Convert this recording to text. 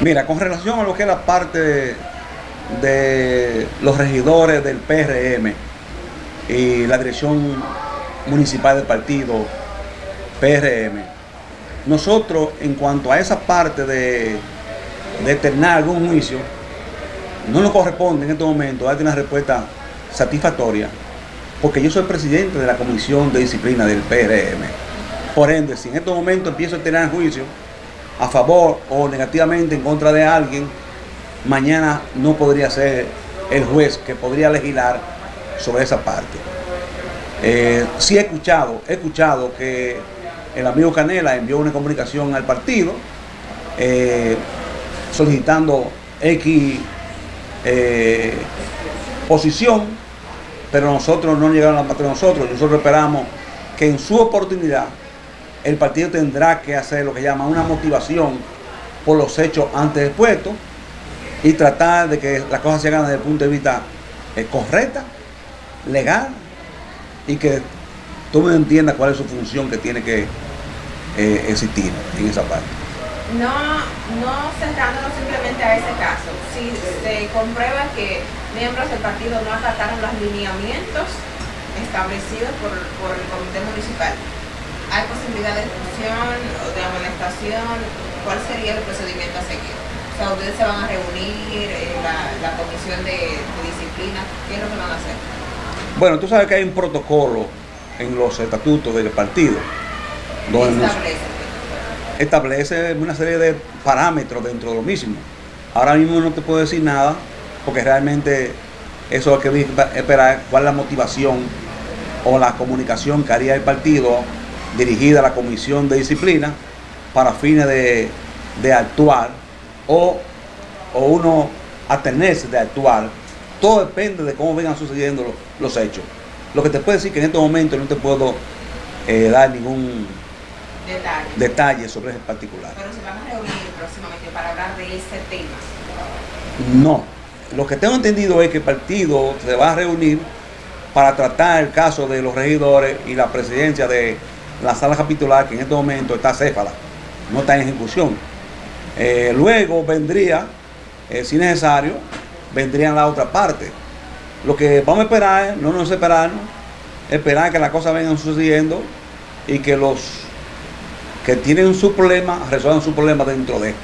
Mira, con relación a lo que es la parte de, los regidores del PRM y la dirección municipal del partido PRM, nosotros en cuanto a esa parte de, de eternar algún juicio, no nos corresponde en este momento darte una respuesta satisfactoria, porque yo soy presidente de la Comisión de Disciplina del PRM. Por ende, si en este momento empiezo a tener juicio a favor o negativamente en contra de alguien, mañana no podría ser el juez que podría legislar sobre esa parte. Eh, sí he escuchado, he escuchado que el amigo Canela envió una comunicación al partido eh, solicitando X eh, posición, pero nosotros no llegaron a la parte de nosotros, nosotros esperamos que en su oportunidad el partido tendrá que hacer lo que llama una motivación por los hechos antes expuestos y tratar de que las cosas se hagan desde el punto de vista eh, correcta, legal y que todo el entienda cuál es su función que tiene que eh, existir en esa parte. No, no centrándonos simplemente a ese caso, si se comprueba que miembros del partido no acataron los lineamientos establecidos por el comité municipal, ¿Hay posibilidad de expulsión o de amonestación? ¿Cuál sería el procedimiento a seguir? O sea, ustedes se van a reunir en la, comisión de, disciplina. ¿Qué es lo que van a hacer? Bueno, tú sabes que hay un protocolo en los estatutos del partido. Donde establece? establece una serie de parámetros dentro de lo mismo. Ahora mismo no te puedo decir nada porque realmente eso hay que esperar cuál es la motivación o la comunicación que haría el partido dirigida a la Comisión de Disciplina para fines de, actuar o, uno atenerse de actuar. Todo depende de cómo vengan sucediendo los, hechos. Lo que te puedo decir que en este momento no te puedo eh, dar ningún detalle. sobre ese particular. Pero se van a reunir próximamente para hablar de ese tema. No. Lo que tengo entendido es que el partido se va a reunir para tratar el caso de los regidores y la presidencia de la sala capitular, que en este momento está céfala, no está en ejecución. Eh, luego vendría, eh, si necesario, vendrían la otra parte. Lo que vamos a esperar, no nos esperarnos, esperar que las cosas vengan sucediendo y que los que tienen su problema resuelvan su problema dentro de